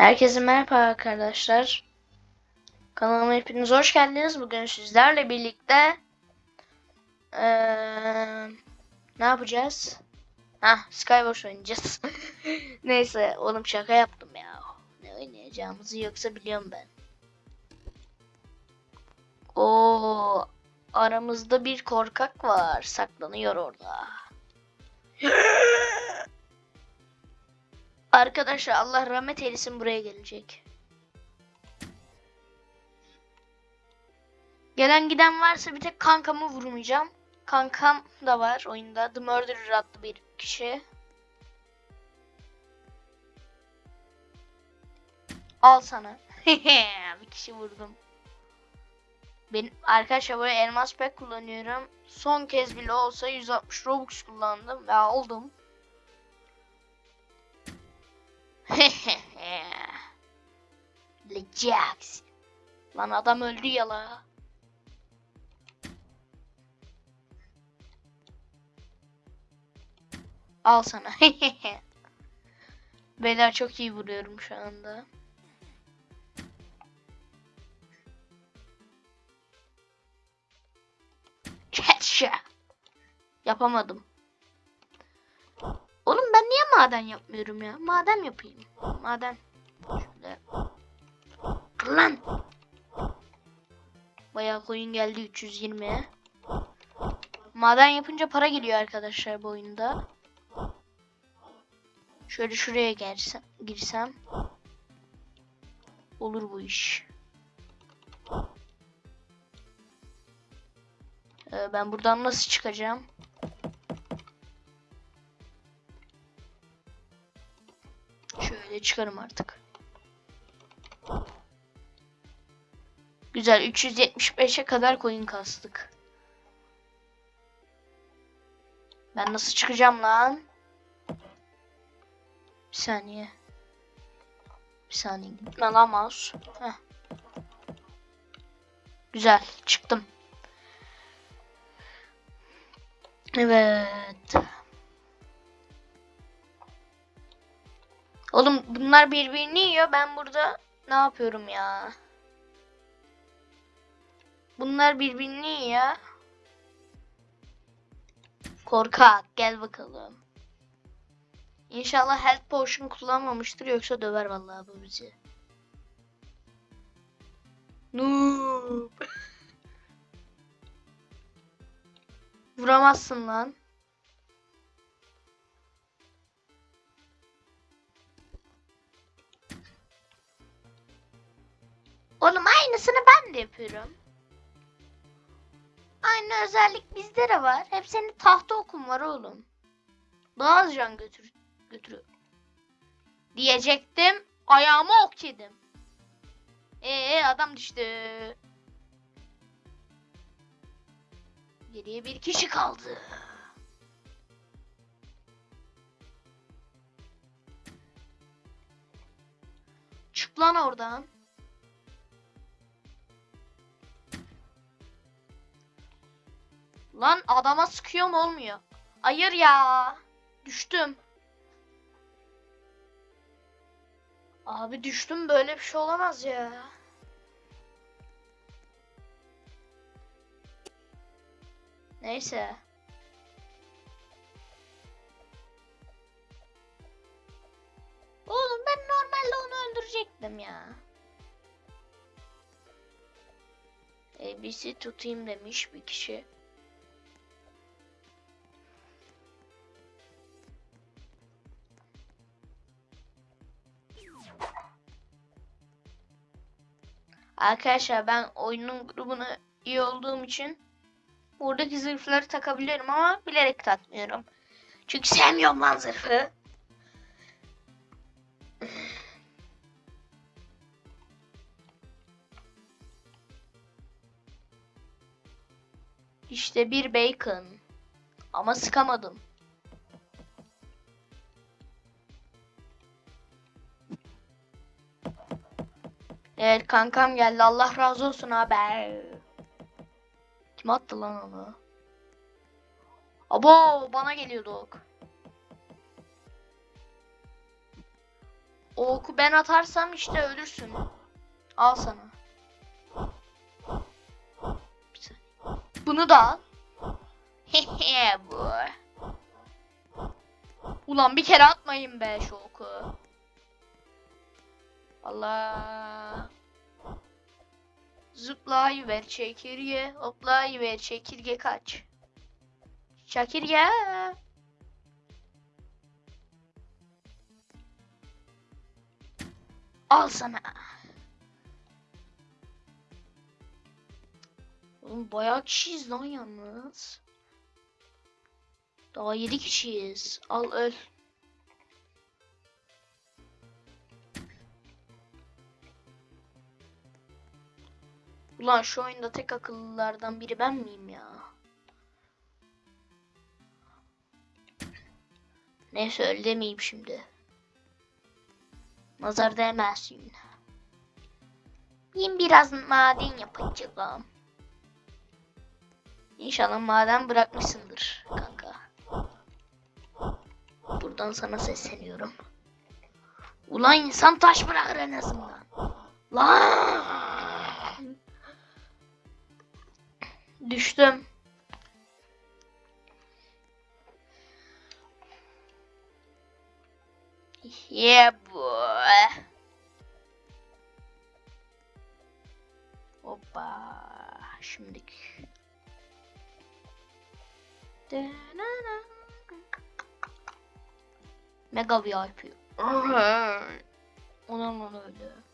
Herkese merhaba arkadaşlar. Kanalıma hepiniz hoş geldiniz. Bugün sizlerle birlikte eee, ne yapacağız? Hah, Skywars oynayacağız. Neyse, oğlum şaka yaptım ya. Ne oynayacağımızı yoksa biliyorum ben. O aramızda bir korkak var. Saklanıyor orada. Arkadaşlar Allah rahmet eylesin buraya gelecek. Gelen giden varsa bir tek kankamı vurmayacağım. Kankam da var oyunda. The Murderer adlı bir kişi. Al sana. bir kişi vurdum. Ben arkadaşlar böyle elmas pek kullanıyorum. Son kez bile olsa 160 Robux kullandım ve aldım. Jax. Lan adam öldü ya la. Al sana. Beyler çok iyi vuruyorum şu anda. Yapamadım. Oğlum ben niye maden yapmıyorum ya? Maden yapayım. Maden. Şöyle. Lan. Bayağı coin geldi 320. Maden yapınca para geliyor arkadaşlar bu oyunda. Şöyle şuraya girsem, girsem olur bu iş. Ee, ben buradan nasıl çıkacağım? Şöyle çıkarım artık. Güzel 375'e kadar coin kastık. Ben nasıl çıkacağım lan? Bir saniye. Bir saniye. Gitme lan mouse. Heh. Güzel çıktım. Evet. Oğlum bunlar birbirini yiyor. Ben burada ne yapıyorum ya? Bunlar birbirini yiyor. Korkak gel bakalım. İnşallah health potion kullanmamıştır yoksa döver vallahi bu bizi. Noob. Vuramazsın lan. Yapıyorum. Aynı özellik bizde de var. Hep senin tahta okun var oğlum. Daha az can götür götürüyor. Diyecektim. Ayağıma ok yedim. Ee adam düştü. Geriye bir kişi kaldı. Çık lan oradan. Lan adama sıkıyorum olmuyor. Hayır ya. Düştüm. Abi düştüm böyle bir şey olamaz ya. Neyse. Oğlum ben normalde onu öldürecektim ya. ABC tutayım demiş bir kişi. Arkadaşlar ben oyunun grubuna iyi olduğum için buradaki zırhları takabiliyorum ama bilerek takmıyorum. Çünkü sevmiyorum lan zırhı. İşte bir bacon. Ama sıkamadım. Evet kankam geldi. Allah razı olsun abi. Kim attı lan onu? Abo bana geliyordu ok. Oku ben atarsam işte ölürsün. Al sana. Bunu da al. Hehe bu. Ulan bir kere atmayın be şu oku. Allah. Zıplayıver çekirge, hoplayıver çekirge kaç. Çekirge. Al sana. Oğlum bayağı kişiyiz lan yalnız. Daha 7 kişiyiz. Al öl. Ulan şu oyunda tek akıllılardan biri ben miyim ya? Neyse öyle demeyeyim şimdi. Nazar değmesin. Ben biraz maden yapacağım. İnşallah maden bırakmışsındır kanka. Buradan sana sesleniyorum. Ulan insan taş bırakır en azından. Lan! Düştüm. Yeah boy. Hoppa. Şimdilik. Mega VIP. Ona mı öyle?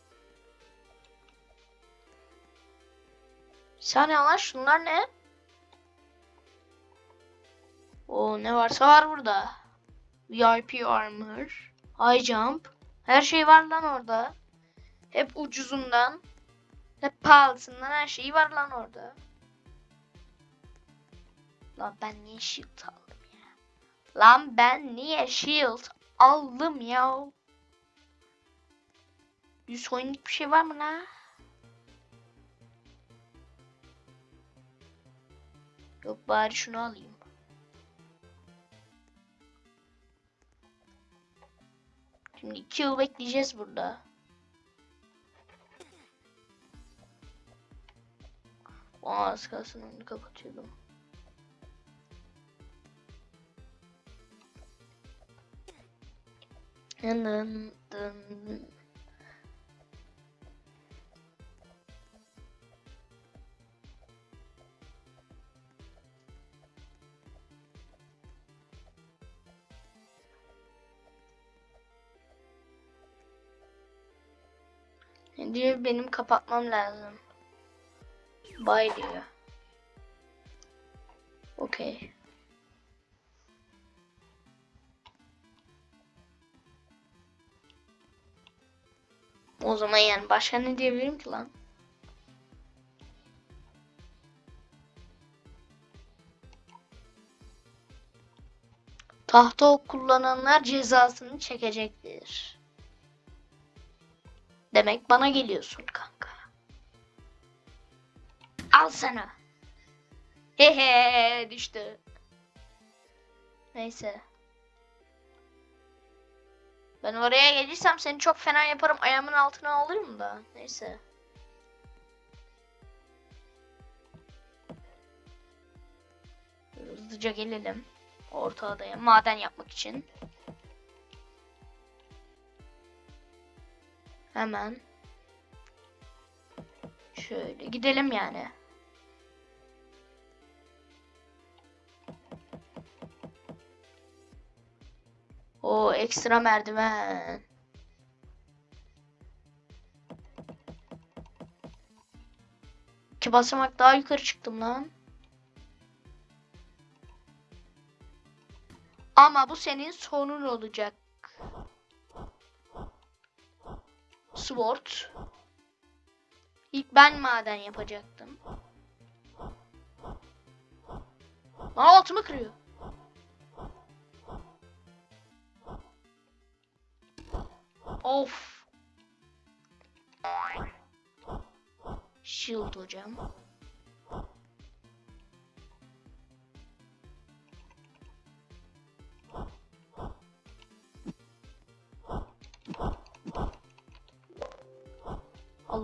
Saniye lan şunlar ne? O ne varsa var burada. VIP armor, high jump. Her şey var lan orada. Hep ucuzundan, hep pahalısından her şeyi var lan orada. Lan ben niye shield aldım ya? Lan ben niye shield aldım ya? Yüz coinlik bir şey var mı lan? Yok bari şunu alayım. Şimdi iki yıl bekleyeceğiz burada. Aa, az kalsın onu kapatıyordum. Dın dın dın. Diyor benim kapatmam lazım. Bye diyor. Okey. O zaman yani başka ne diyebilirim ki lan? Tahta kullananlar cezasını çekecektir. Demek bana geliyorsun kanka. Al sana. Hehe düştü. Neyse. Ben oraya gelirsem seni çok fena yaparım. Ayağımın altına alırım da. Neyse. Hızlıca gelelim. Orta adaya maden yapmak için. Hemen. Şöyle gidelim yani. O ekstra merdiven. İki basamak daha yukarı çıktım lan. Ama bu senin sonun olacak. Sword. İlk ben maden yapacaktım. Lan altımı kırıyor. Of. Shield hocam.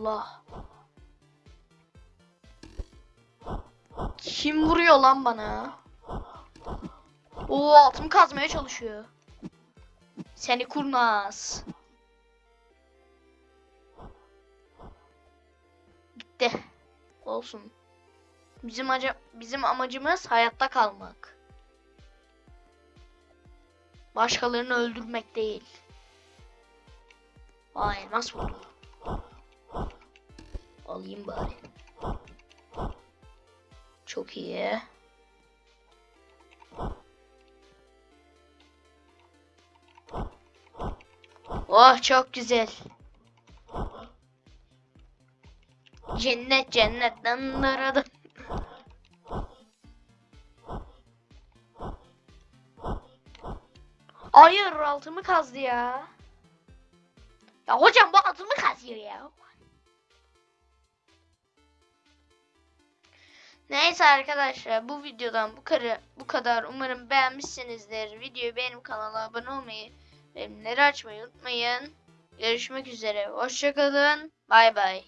Allah. Kim vuruyor lan bana? Oo altımı kazmaya çalışıyor. Seni kurnaz. Gitti. Olsun. Bizim aca bizim amacımız hayatta kalmak. Başkalarını öldürmek değil. Aa elmas buldum. Alayım bari. Çok iyi. Oh çok güzel. Cennet cennet. Dın dırı dın. Hayır altımı kazdı ya. Ya hocam bu altımı kazıyor ya. Neyse arkadaşlar bu videodan bu kadar bu kadar. Umarım beğenmişsinizdir. Videoyu beğenip kanala abone olmayı, bildirimleri açmayı unutmayın. Görüşmek üzere. Hoşçakalın. Bay bay.